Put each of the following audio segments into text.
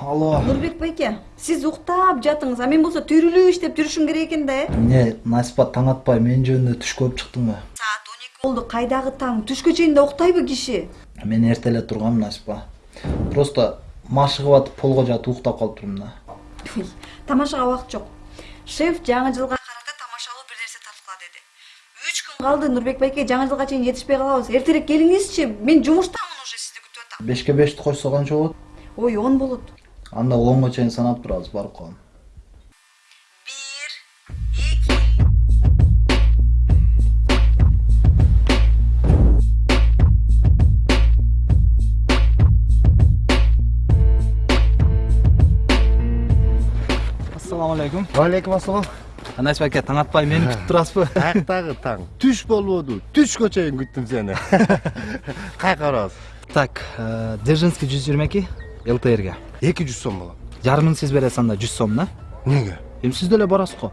алло. Нурбек байке сиз уктап жатыңыз а мен болсо түрүлүп иштеп жүрүшүм керек экен да э эмне насипа таң атпай менин жөнүндө түш көрүп чыктыңбы саат он эки болду кайдагы таң? Түшкө чейин да уктайбы киши мен эрте эле тургам насипа. Просто машыгып атып полго жатып уктап калыптырмын да. Тамашага убакыт жок шеф жаңы жылга карата тамашалуу бир нерсе тарткыла деди. Үч күн калды нурбек байке жаңы жылга чейин жетишпей калабыз. Эртерээк келиңизчи мен жумуштамын уже сизди күтүп атам. Бешке бешти койсо канча болот? Ой он болот. Анда онго чейин санап турабыз барып калам ассалам алейкум алейкум ассалам насипа аке таң атпай мени күтүп турасызбы каяктагы таң түш болбоду түшкө чейин күттүм сени кайка барабыз так дзержинский жүз жыйырма эки лтрге эки жүз сом болот жарымын сиз бересиз анда жүз сом да эмнеге эми сиз деле барасыз го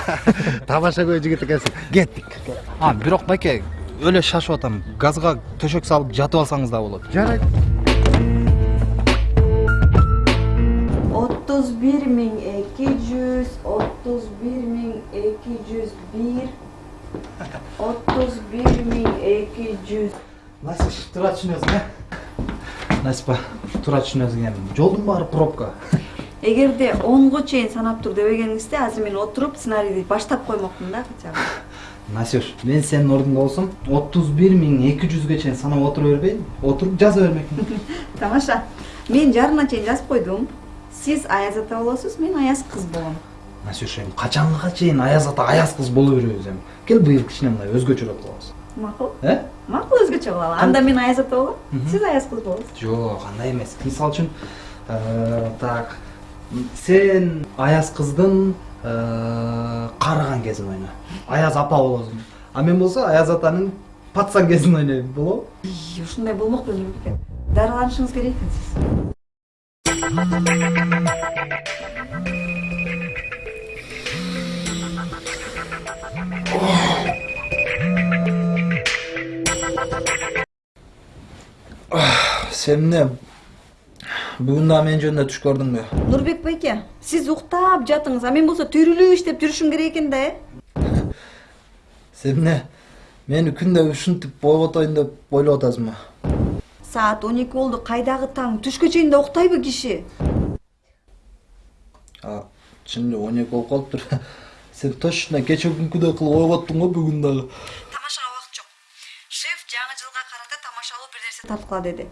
тамаша көй жигит экенсиң кеттик а бирок байке өлө шашып атам. Газга төшөк салып жатып алсаңыз да болот жарайт отуз бир миң эки жүз эки жүз бир отуз бир миң эки жүз. Насип туура түшүнөсүң э? Насипа туура түшүнөсүң. Эми жолдун баары пробка. Эгерде онго чейин санап тур дебегениңизде азыр мен отуруп сценарийди баштап коймокмун да хотя бы. Насюш мен сенин ордуңда болсом отуз бир миң эки жүзгө чейин санап отура бербейин отуруп жаза бермекмин. Тамаша. Мен жарымына чейин жазып койдум. Сиз аяз ата болосуз мен аяз кыз болом насюш эми качанга чейин аяз ата аяз кыз боло беребиз эми кел быйыл кичине мындай өзгөчөрөөк кылабыз макул э макул өзгөчө кылалы анда мен аяз ата болом сиз аяз кыз болосуз жок андай эмес мисалы үчүн э, так сен аяз кыздын э, карыган кезин ойна. Аяз апа болосуң а мен болсо аяз атанын пацан кезин ойнойм болобу ушундай болмок беле экен дарыланышыңыз керек экен сиз сен эмне бүгүн дагы менин жөнүндө түш көрдүңбү нурбек байке сиз уктап жатыңыз а мен болсо түрүлүп иштеп жүрүшүм керек экен да э сен эмне мени күндө ушинтип бойготоюн деп ойлоп атасыңбы саат он эки болду кайдагы таң түшкө чейин да уктайбы киши а чын эле он эки болуп калыптыр сен точно кече күнкүдөй кылып ойготтуң го бүгүн дагы. Тамашага убакыт жок. Шеф жаңы жылга карата тамашалуу бир нерсе тарткыла деди.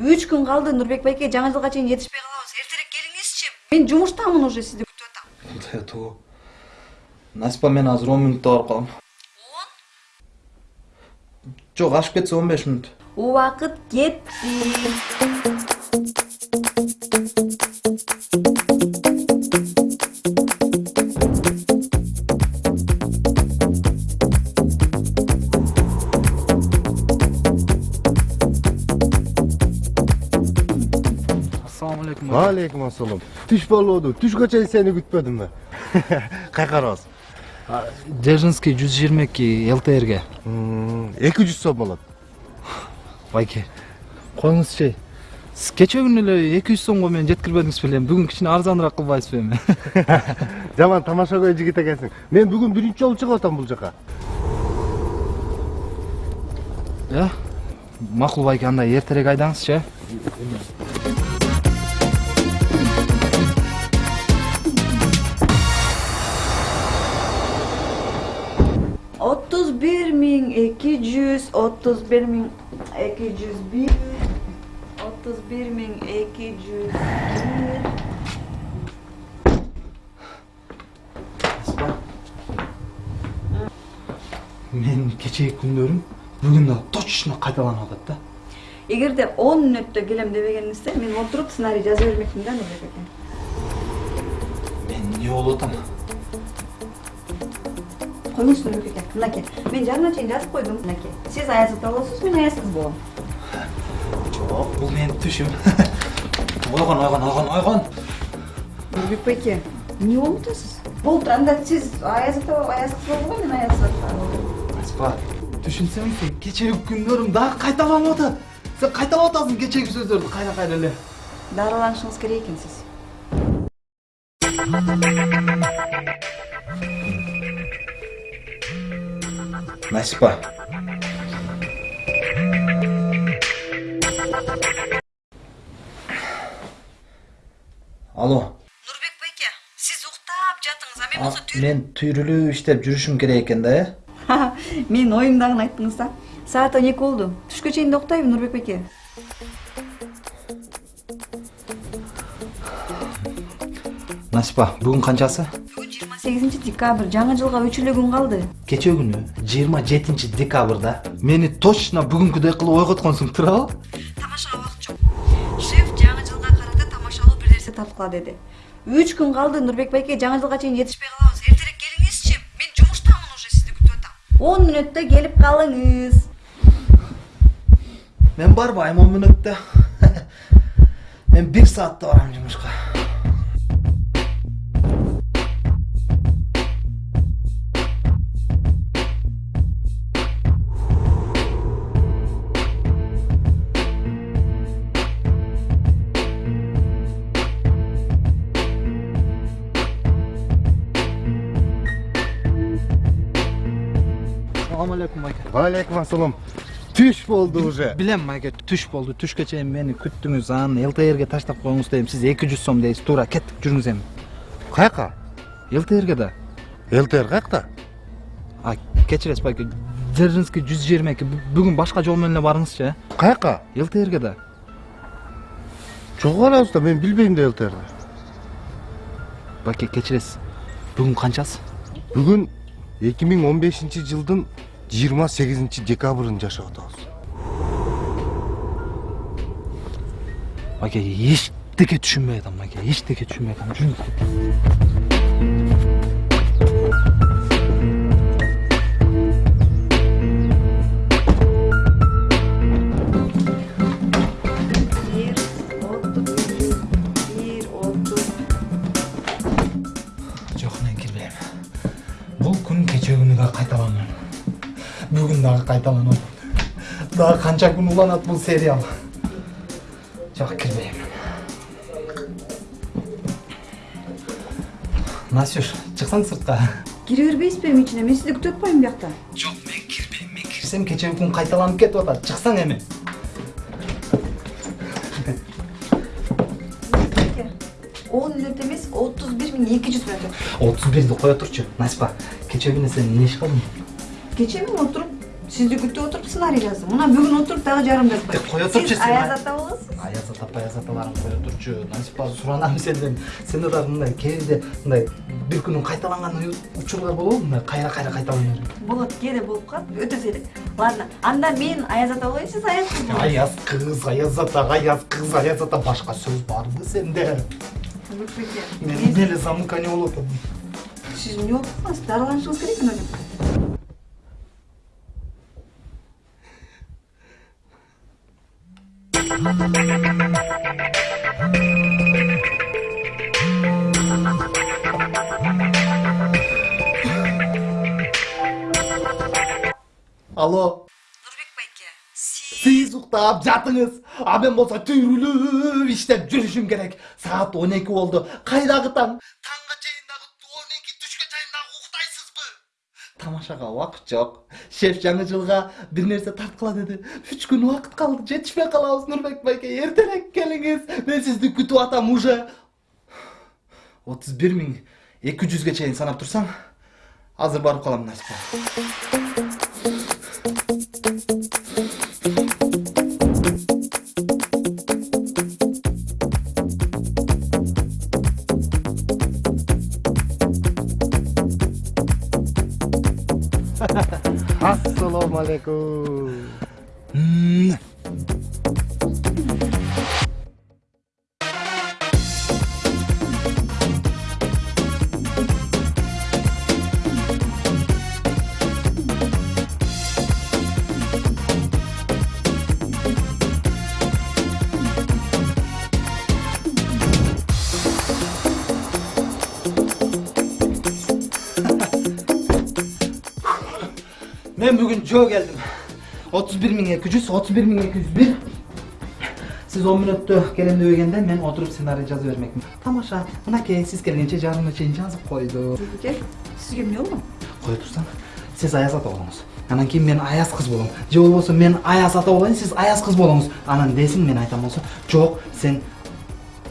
Үч күн калды нурбек байке жаңы жылга чейин жетишпей калабыз. Эртерээк келиңизчи мен жумуштамын уже сизди күтүп атам. Кудай насипа мен азыр он мүнөттө барып калам. Он? Жок ашып кетсе он беш мүнөт убакыт кетти алейкум ассалам түш болбоду түшкө чейин сени күтпөдүмбү кайка барабыз дзержинский жүз жыйырма эки лтрге эки жүз сом болот байке коюңузчу сиз кече күнү эле эки жүз сомго мени жеткирбедиңиз беле бүгүн кичине арзаныраак кылбайсызбы эми жаман тамаша көй жигит экенсиң мен бүгүн биринчи жолу чыгып атам бул жака макул байке анда эртерээк айдаңызчы 231 bin 201 31 bin 200 Esma. Men keçeги күндөрүм бүгүн да точно кайталанып атат да. Эгерде 10 мүнөттө келем дебегениңизде мен отуруп сценарий жаза бермекмин да, Мен не болуп атам? Коюңузчу нурбек аке мынакей мен жарымына чейин жазып койдум мынакей сиз аяз ата болосуз мен аяз кыз болом жок бул менин түшүм ойгон ойгон ойгон ойгон нурбек байке эмне болуп атасыз болду анда сиз аяз ата аяз кыз болдуго мен аяз ата насипа түшүнсөң сен кечээги күндөрүң дагы кайталанып атат сен кайталап атасың кечээги сөздөрдү кайра кайра эле дарыланышыңыз керек экен насипа алло. Нурбек байке сиз уктап жатыңыз а мен А, болсо мен түйрүлүп иштеп жүрүшүм керек экен да э менин оюмдагыны айттыңыз да. Саат он эки болду түшкө чейин да уктайбы нурбек байке насипа бүгүн канчасы сегизинчи декабрь жаңы жылга үч эле күн калды кечээ күнү жыйырма жетинчи декабрда мени точно бүгүнкүдөй кылып ойготконсуң туурабы тамашага убакыт жок шеф жаңы жылга карата тамашалуу бир нерсе тарткыла деди үч күн калды нурбек байке жаңы жылга чейин жетишпей калабыз эртерээк келиңизчи мен жумуштамын уже сизди күтүп атам он мүнөттө келип калыңыз мен барбайм он мүнөттө мен бир саатта барам жумушка салам алейкум байке алейкум ассалам түш болду уже билем майке түш болду түшкө чейин мени күттүңүз анан лтрге таштап коюңуз дедим сиз эки жүз сом дейсиз туура кеттик жүрүңүз эми каяка лтрге да лтр каякта а кечиресиз байке дзержинский жүз жыйырма эки бүгүн башка жол менен эле барыңызчы каяка лтрге да жок барабыз да мен билбейм да лтрди байке кечиресиз бүгүн канчасы бүгүн эки миң он бешинчи жылдын жыйырма сегизинчи декабрын жашап атабыз байке эчтеке түшүнбөй атам байке эчтеке түшүнбөй атам жүрүңүз бүгүн дагы кайталанат дагы канча күн уланат бул сериал? Жок кирбейм насюш чыксаң сыртка кире бербейсизби эми ичине мен сизди күтүп атпаймынбы биякта жок мен кирбейм мен кирсем кечээги күн кайталанып кетип атат чыксаң эми он мүнөт эмес отуз бир миң эки жүз мүнөт отуз бирди кое турчу насипа. Кечээ күнү сен эмне иш кылдың кечээ мен отуруп сизди күтүп отуруп сценарий жаздым мына бүгүн отуруп дагы жарым жазбай Тек кое турчу сен. аяз ата болосуз аяз ата паяз аталарың кое турчу насипа суранам сенден сенде дагы мындай кээде мындай бир күнүн кайталанган учурлар болобу мындай кайра кайра кайталаныр болот кээде болуп калат өтө сейрек ладно анда мен аяз ата болоюн сиз аяз кыз болуңуз. аяз кыз аяз ата аяз кыз аяз ата башка сөз барбы сенде мен эле замыкание болуп атам сиз эмне болуп каласыз дарыланышыңыз керек Нурбек алло. Нурбек байке сиз уктап жатыңыз. А мен болсо түйрүлүп иштеп жүрүшүм керек. Саат он эки болду кайдагы таң? Тамашага убакыт жок шеф жаңы жылга бир нерсе тарткыла деди үч күн убакыт калды жетишпей калабыз нурбек байке эртерээк келиңиз мен сизди күтүп атам уже отуз бир миң эки жүзгө чейин санап турсаң азыр барып калам насипа ассалому алейкум Мен бир миң эки жүз бир сиз он мүнөттө келем дебегенде мен отуруп сценарий жазып бермекмин тамаша мынакей сиз келгенче жарымына чейин жазып койду Нурбеке сизге эмне болгон кое турсаң сиз аяз ата болуңуз анан кийин мен аяз кыз болом же болбосо мен аяз ата болоюн сиз аяз кыз болуңуз анан десин мен айтам болсо жок сен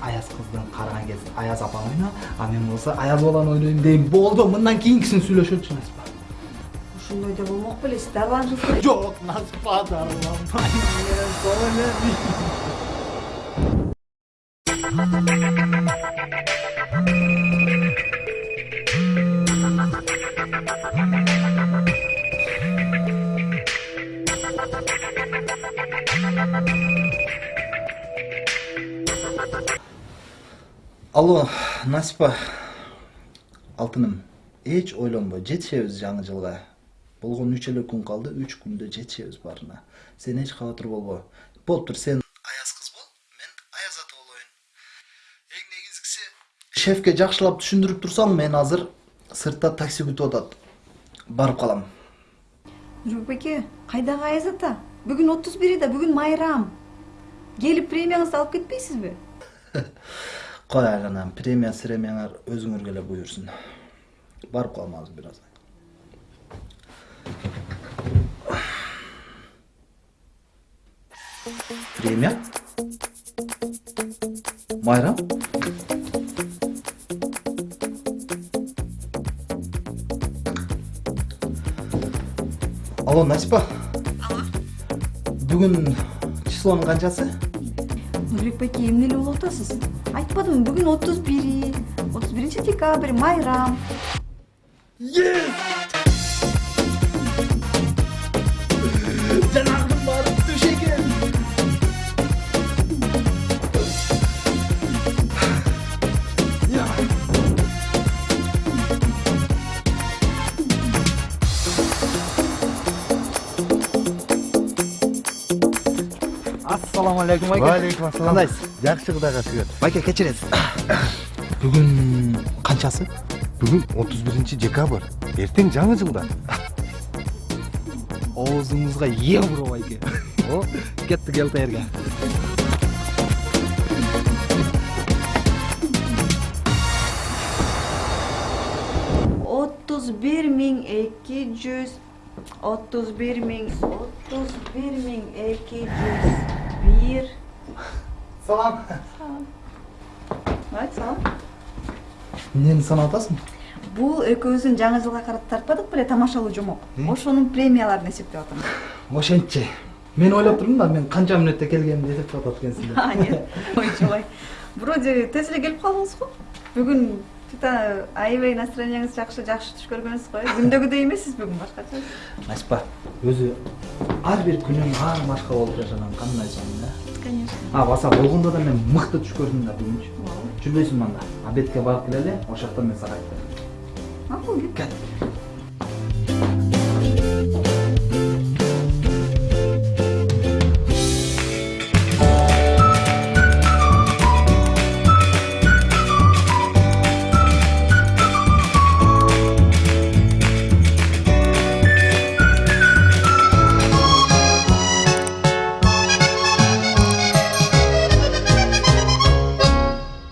аяз кыздын караган кезде аяз апаны ойно а мен болсо да болмок беле сиз дарланышыңыз жок насипа дарыламай алло насипа алтыным. Эч ойлонбо жетишебиз жаңы жылга. Болгону үч эле күн калды үч күндө жетишебиз баарына сен эч кабатыр болбо. Болуптур сен аяз кыз бол мен аяз ата болоюн эң негизгиси шефке жакшылап түшүндүрүп турсаң мен азыр сыртта такси күтүп атат. Барып калам. Нурбеке кайдагы аяз ата? Бүгүн отуз бири да бүгүн майрам. Келип премияңызды алып кетпейсизби? Кой айланам премия сремияңар өзүңөргө эле буйрсун барып калам азыр бир аз. Премия майрам алло насипа. Алло. Байке эмне эле болуп атасыз айтпадымбы бүгүн отуз бири отуз биринчи декабрь майрам жанагым барып түш экен ассаламу алейкум байке Валейкум ассалам. кандайсыз Жакшы Кудайга шүгүр. байке кечиресиз бүгүн канчасы Бүгүн 31 декабрь. Эртең жаңы жылда. Оозуңузга евро байке О, кеттик элтээрге отуз бир миң эки жүз отуз бир миң отуз бир миң эки жүз бир. Салам. Айт салам. Эмнени санап атасың? Бул экөөбүздүн жаңы жылга карата тартпадык беле тамашалуу жомок. Ошонун премияларын эсептеп атам. Ошентчи мен ойлоп турдум да мен канча мүнөттө келгенимди эсептеп атат экенсиң деп? А, нет. Ойчубай вроде тез эле келип калдыңыз го бүгүн чыта аябай настроенияңыз жакшы жакшы түш көргөнсүз го э күндөгүдөй эмессиз бүгүн башкача насипа өзү ар бир күнүм ар башка болуп жашаган кандай сонун э конечно. А баса болгондо да мен мыкты түш көрдүм да бүгүнчү жүрбөйсүңбү анда? Обедке барып келели ошол жакта мен сага айтып Aku juga.